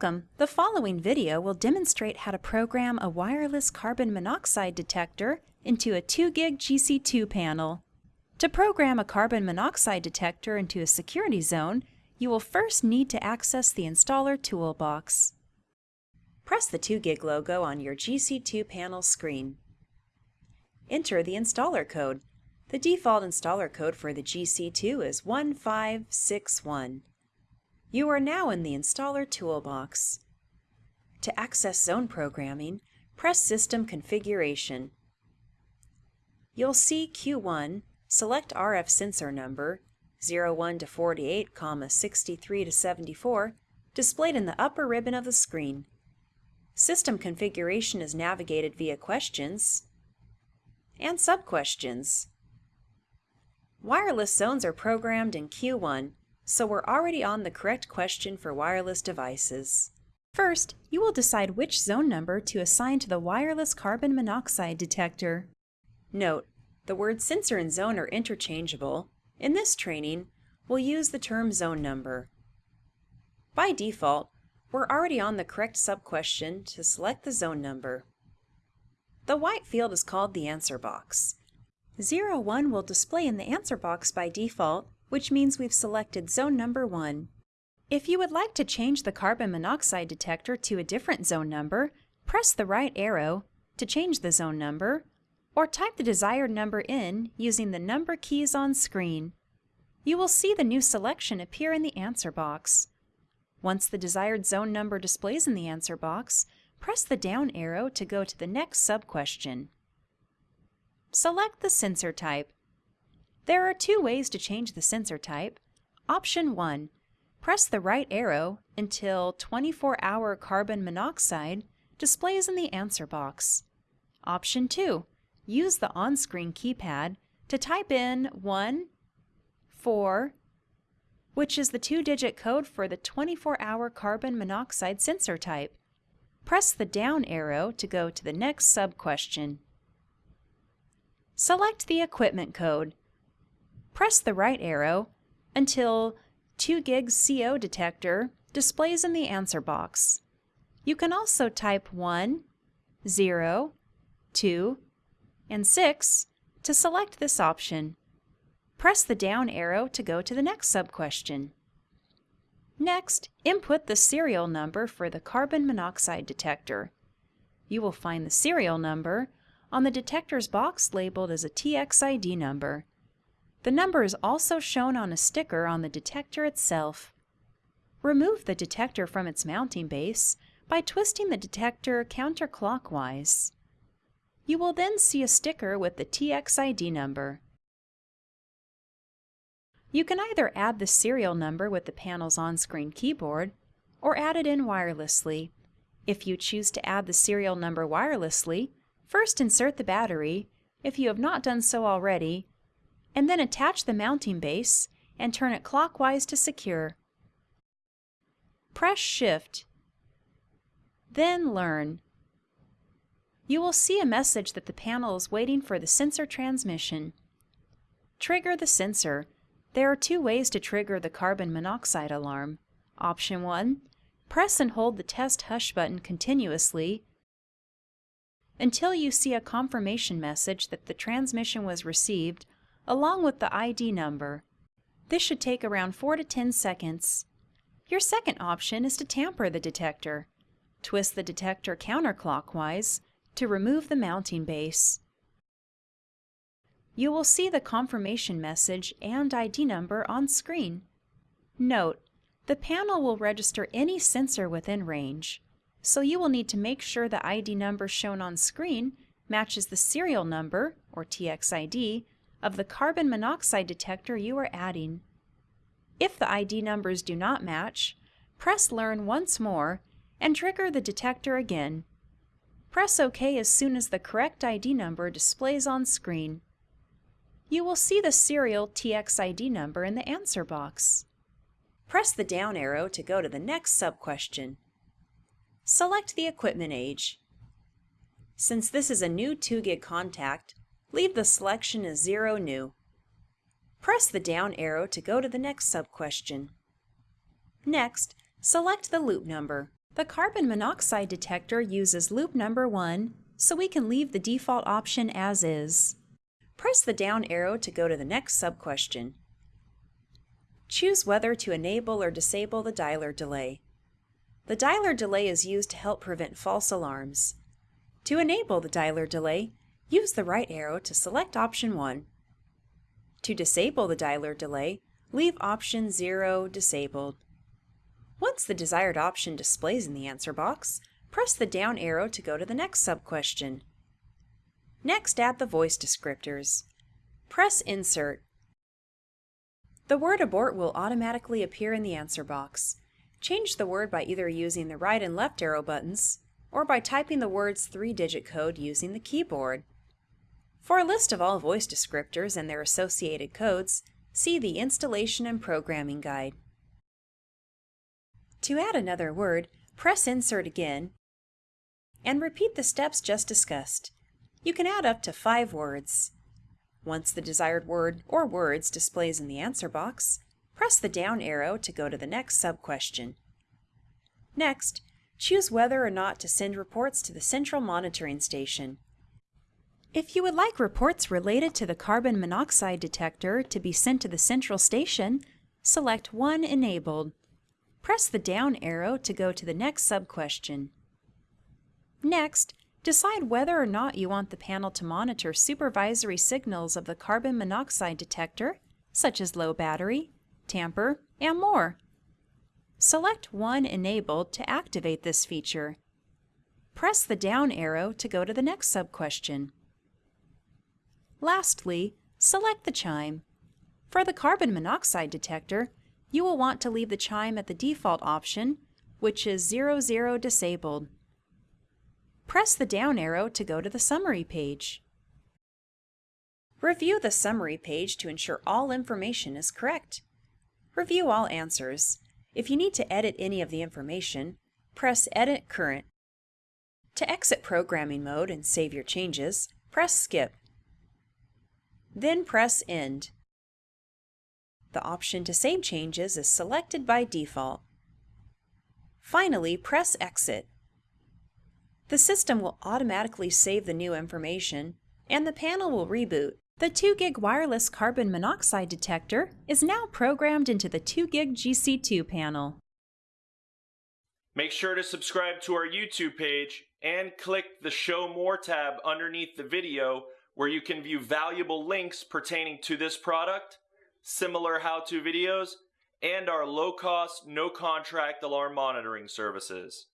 Welcome! The following video will demonstrate how to program a wireless carbon monoxide detector into a 2GIG GC2 panel. To program a carbon monoxide detector into a security zone, you will first need to access the installer toolbox. Press the 2GIG logo on your GC2 panel screen. Enter the installer code. The default installer code for the GC2 is 1561. You are now in the Installer toolbox. To access zone programming, press System Configuration. You'll see Q1, select RF sensor number 01 to 48, 63 to 74 displayed in the upper ribbon of the screen. System configuration is navigated via questions and sub-questions. Wireless zones are programmed in Q1 so we're already on the correct question for wireless devices. First, you will decide which zone number to assign to the wireless carbon monoxide detector. Note, the words sensor and zone are interchangeable. In this training, we'll use the term zone number. By default, we're already on the correct sub-question to select the zone number. The white field is called the answer box. 01 will display in the answer box by default which means we've selected zone number 1. If you would like to change the carbon monoxide detector to a different zone number, press the right arrow to change the zone number, or type the desired number in using the number keys on screen. You will see the new selection appear in the answer box. Once the desired zone number displays in the answer box, press the down arrow to go to the next sub-question. Select the sensor type. There are two ways to change the sensor type. Option 1. Press the right arrow until 24-hour carbon monoxide displays in the answer box. Option 2. Use the on-screen keypad to type in 1, 4, which is the two-digit code for the 24-hour carbon monoxide sensor type. Press the down arrow to go to the next sub-question. Select the equipment code press the right arrow until 2 gigs CO detector displays in the answer box. You can also type 1, 0, 2, and 6 to select this option. Press the down arrow to go to the next sub-question. Next, input the serial number for the carbon monoxide detector. You will find the serial number on the detector's box labeled as a TXID number. The number is also shown on a sticker on the detector itself. Remove the detector from its mounting base by twisting the detector counterclockwise. You will then see a sticker with the TXID number. You can either add the serial number with the panel's on-screen keyboard or add it in wirelessly. If you choose to add the serial number wirelessly, first insert the battery. If you have not done so already, and then attach the mounting base and turn it clockwise to secure. Press Shift, then Learn. You will see a message that the panel is waiting for the sensor transmission. Trigger the sensor. There are two ways to trigger the carbon monoxide alarm. Option 1. Press and hold the test hush button continuously until you see a confirmation message that the transmission was received along with the ID number. This should take around 4 to 10 seconds. Your second option is to tamper the detector. Twist the detector counterclockwise to remove the mounting base. You will see the confirmation message and ID number on screen. Note, the panel will register any sensor within range, so you will need to make sure the ID number shown on screen matches the serial number, or TXID, of the carbon monoxide detector you are adding. If the ID numbers do not match, press Learn once more and trigger the detector again. Press OK as soon as the correct ID number displays on screen. You will see the serial TXID number in the answer box. Press the down arrow to go to the next sub-question. Select the equipment age. Since this is a new 2GIG contact, Leave the selection as 0 new. Press the down arrow to go to the next sub-question. Next, select the loop number. The carbon monoxide detector uses loop number 1, so we can leave the default option as is. Press the down arrow to go to the next sub-question. Choose whether to enable or disable the dialer delay. The dialer delay is used to help prevent false alarms. To enable the dialer delay, use the right arrow to select option 1. To disable the dialer delay, leave option 0 disabled. Once the desired option displays in the answer box, press the down arrow to go to the next sub-question. Next, add the voice descriptors. Press Insert. The word abort will automatically appear in the answer box. Change the word by either using the right and left arrow buttons, or by typing the word's three-digit code using the keyboard. For a list of all voice descriptors and their associated codes, see the Installation and Programming Guide. To add another word, press Insert again and repeat the steps just discussed. You can add up to five words. Once the desired word or words displays in the answer box, press the down arrow to go to the next sub-question. Next, choose whether or not to send reports to the Central Monitoring Station. If you would like reports related to the carbon monoxide detector to be sent to the central station, select 1 Enabled. Press the down arrow to go to the next sub-question. Next, decide whether or not you want the panel to monitor supervisory signals of the carbon monoxide detector, such as low battery, tamper, and more. Select one Enabled to activate this feature. Press the down arrow to go to the next sub-question. Lastly, select the chime. For the carbon monoxide detector, you will want to leave the chime at the default option, which is 00 disabled. Press the down arrow to go to the summary page. Review the summary page to ensure all information is correct. Review all answers. If you need to edit any of the information, press Edit Current. To exit programming mode and save your changes, press Skip. Then press End. The option to save changes is selected by default. Finally, press Exit. The system will automatically save the new information, and the panel will reboot. The 2GIG wireless carbon monoxide detector is now programmed into the 2GIG GC2 panel. Make sure to subscribe to our YouTube page and click the Show More tab underneath the video where you can view valuable links pertaining to this product, similar how-to videos, and our low-cost, no-contract alarm monitoring services.